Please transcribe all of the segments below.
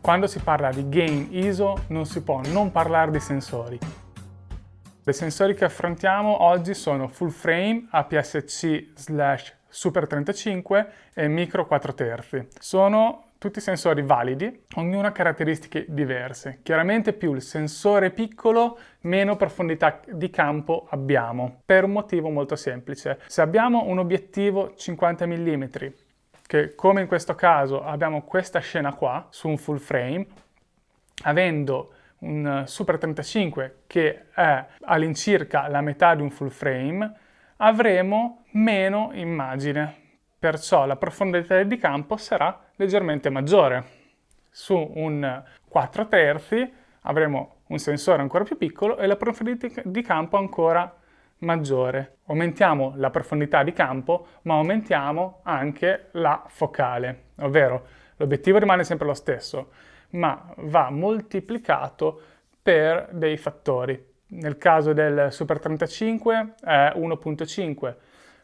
Quando si parla di gain ISO non si può non parlare di sensori. I sensori che affrontiamo oggi sono full frame, APS-C slash Super 35 e Micro 4 terzi. Sono tutti sensori validi, ognuno ha caratteristiche diverse. Chiaramente più il sensore è piccolo, meno profondità di campo abbiamo, per un motivo molto semplice. Se abbiamo un obiettivo 50 mm, che come in questo caso abbiamo questa scena qua, su un full frame, avendo un Super 35 che è all'incirca la metà di un full frame, avremo meno immagine, perciò la profondità di campo sarà leggermente maggiore. Su un 4 terzi avremo un sensore ancora più piccolo e la profondità di campo ancora maggiore. Aumentiamo la profondità di campo, ma aumentiamo anche la focale, ovvero l'obiettivo rimane sempre lo stesso, ma va moltiplicato per dei fattori. Nel caso del Super 35 è 1.5,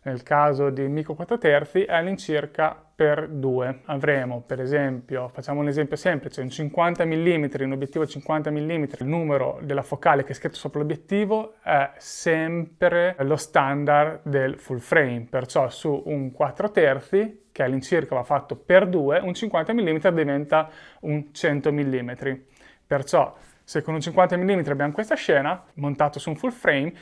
nel caso di micro 4 terzi è all'incirca per 2. Avremo per esempio, facciamo un esempio semplice, un 50 mm, un obiettivo 50 mm, il numero della focale che è scritto sopra l'obiettivo è sempre lo standard del full frame, perciò su un 4 terzi che all'incirca va fatto per 2, un 50 mm diventa un 100 mm. Perciò se con un 50 mm abbiamo questa scena, montato su un full frame,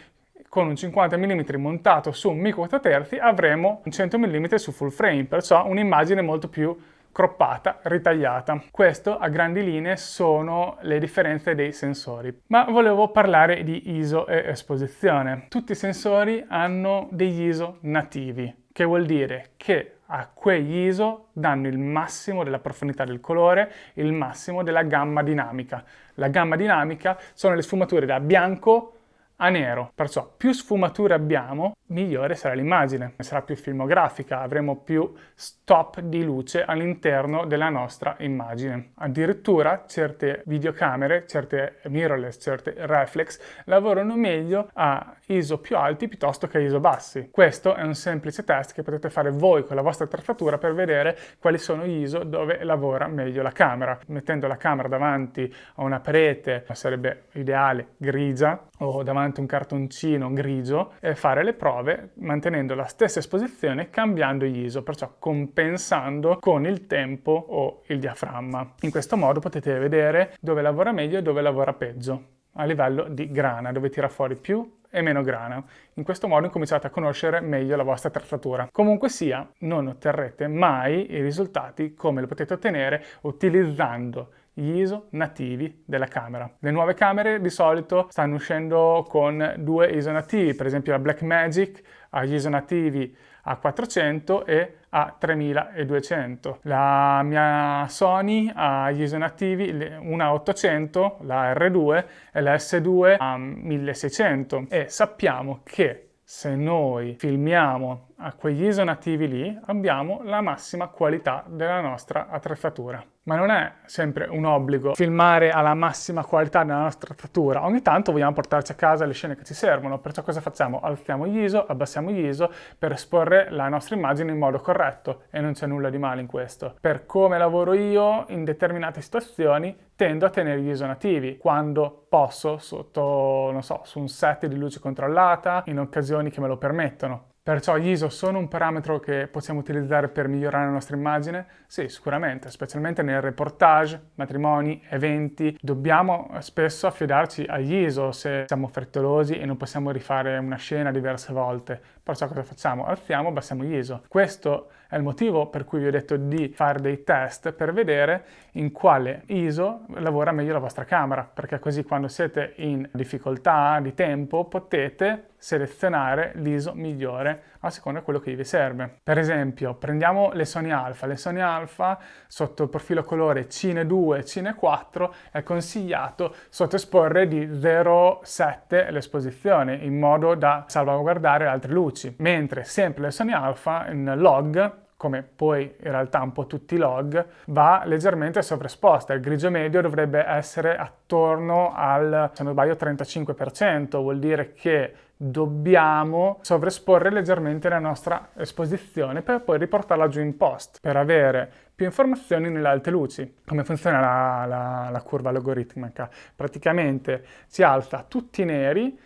con un 50 mm montato su un micro 4 terzi avremo un 100 mm su full frame, perciò un'immagine molto più croppata, ritagliata. Questo a grandi linee sono le differenze dei sensori. Ma volevo parlare di ISO e esposizione. Tutti i sensori hanno degli ISO nativi, che vuol dire che a quegli ISO danno il massimo della profondità del colore, il massimo della gamma dinamica. La gamma dinamica sono le sfumature da bianco a nero. Perciò più sfumature abbiamo, migliore sarà l'immagine, sarà più filmografica, avremo più stop di luce all'interno della nostra immagine. Addirittura certe videocamere, certe mirrorless, certe reflex lavorano meglio a ISO più alti piuttosto che a ISO bassi. Questo è un semplice test che potete fare voi con la vostra attrezzatura per vedere quali sono gli ISO dove lavora meglio la camera. Mettendo la camera davanti a una parete, sarebbe ideale grigia, o davanti a un cartoncino grigio, e fare le prove mantenendo la stessa esposizione cambiando gli ISO, perciò compensando con il tempo o il diaframma. In questo modo potete vedere dove lavora meglio e dove lavora peggio a livello di grana, dove tira fuori più e meno grana. In questo modo incominciate a conoscere meglio la vostra attrezzatura. Comunque sia, non otterrete mai i risultati come lo potete ottenere utilizzando gli ISO nativi della camera. Le nuove camere di solito stanno uscendo con due ISO nativi, per esempio la Blackmagic ha gli ISO nativi a 400 e a 3200. La mia Sony ha gli ISO nativi, una a 800, la R2 e la S2 a 1600 e sappiamo che se noi filmiamo a quegli ISO nativi lì abbiamo la massima qualità della nostra attrezzatura. Ma non è sempre un obbligo filmare alla massima qualità della nostra attrezzatura. Ogni tanto vogliamo portarci a casa le scene che ci servono, perciò cosa facciamo? Alziamo gli ISO, abbassiamo gli ISO per esporre la nostra immagine in modo corretto e non c'è nulla di male in questo. Per come lavoro io, in determinate situazioni, tendo a tenere gli ISO nativi quando posso, sotto, non so, su un set di luce controllata, in occasioni che me lo permettono. Perciò gli ISO sono un parametro che possiamo utilizzare per migliorare la nostra immagine? Sì, sicuramente, specialmente nel reportage, matrimoni, eventi. Dobbiamo spesso affidarci agli ISO se siamo frettolosi e non possiamo rifare una scena diverse volte. Perciò cosa facciamo? Alziamo, abbassiamo gli ISO. Questo è il motivo per cui vi ho detto di fare dei test per vedere in quale ISO lavora meglio la vostra camera, perché così quando siete in difficoltà di tempo potete selezionare l'ISO migliore a seconda di quello che vi serve. Per esempio, prendiamo le Sony Alpha. Le Sony Alpha sotto il profilo colore Cine 2 Cine 4 è consigliato sottoesporre di 0,7 l'esposizione in modo da salvaguardare altre luci, mentre sempre le Sony Alpha in log come poi in realtà un po' tutti i log, va leggermente sovraesposta. Il grigio medio dovrebbe essere attorno al, se non sbaglio, 35%, vuol dire che dobbiamo sovraesporre leggermente la nostra esposizione per poi riportarla giù in post, per avere più informazioni nelle alte luci. Come funziona la, la, la curva logaritmica? Praticamente si alza tutti i neri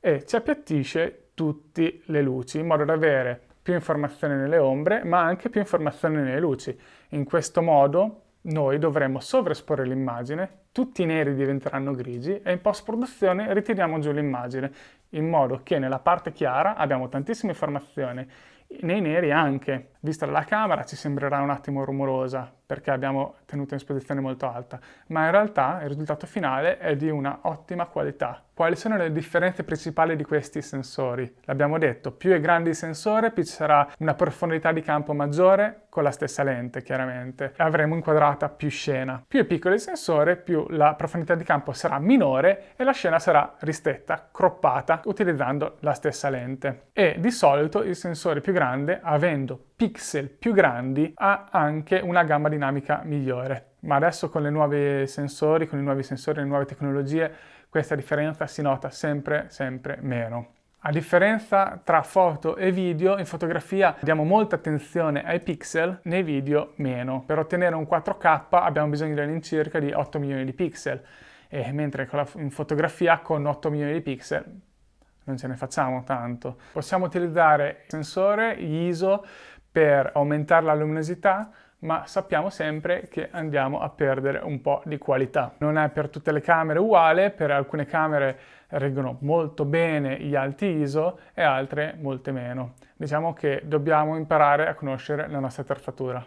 e ci appiattisce tutte le luci in modo da avere più informazioni nelle ombre ma anche più informazioni nelle luci. In questo modo noi dovremo sovraesporre l'immagine, tutti i neri diventeranno grigi e in post-produzione ritiriamo giù l'immagine in modo che nella parte chiara abbiamo tantissime informazioni nei neri anche. Vista dalla camera ci sembrerà un attimo rumorosa perché abbiamo tenuto in esposizione molto alta, ma in realtà il risultato finale è di una ottima qualità. Quali sono le differenze principali di questi sensori? L'abbiamo detto, più è grande il sensore, più ci sarà una profondità di campo maggiore con la stessa lente, chiaramente, e avremo inquadrata più scena. Più è piccolo il sensore, più la profondità di campo sarà minore e la scena sarà ristretta, croppata, utilizzando la stessa lente. E di solito il sensore più grande, avendo pixel più grandi, ha anche una gamma dinamica migliore. Ma adesso con sensori, con i nuovi sensori, le nuove tecnologie, questa differenza si nota sempre, sempre meno. A differenza tra foto e video, in fotografia diamo molta attenzione ai pixel, nei video meno. Per ottenere un 4K abbiamo bisogno di all'incirca di 8 milioni di pixel, e mentre in fotografia con 8 milioni di pixel non ce ne facciamo tanto. Possiamo utilizzare il sensore ISO per aumentare la luminosità, ma sappiamo sempre che andiamo a perdere un po' di qualità. Non è per tutte le camere uguale, per alcune camere reggono molto bene gli alti ISO e altre molte meno. Diciamo che dobbiamo imparare a conoscere la nostra attrezzatura.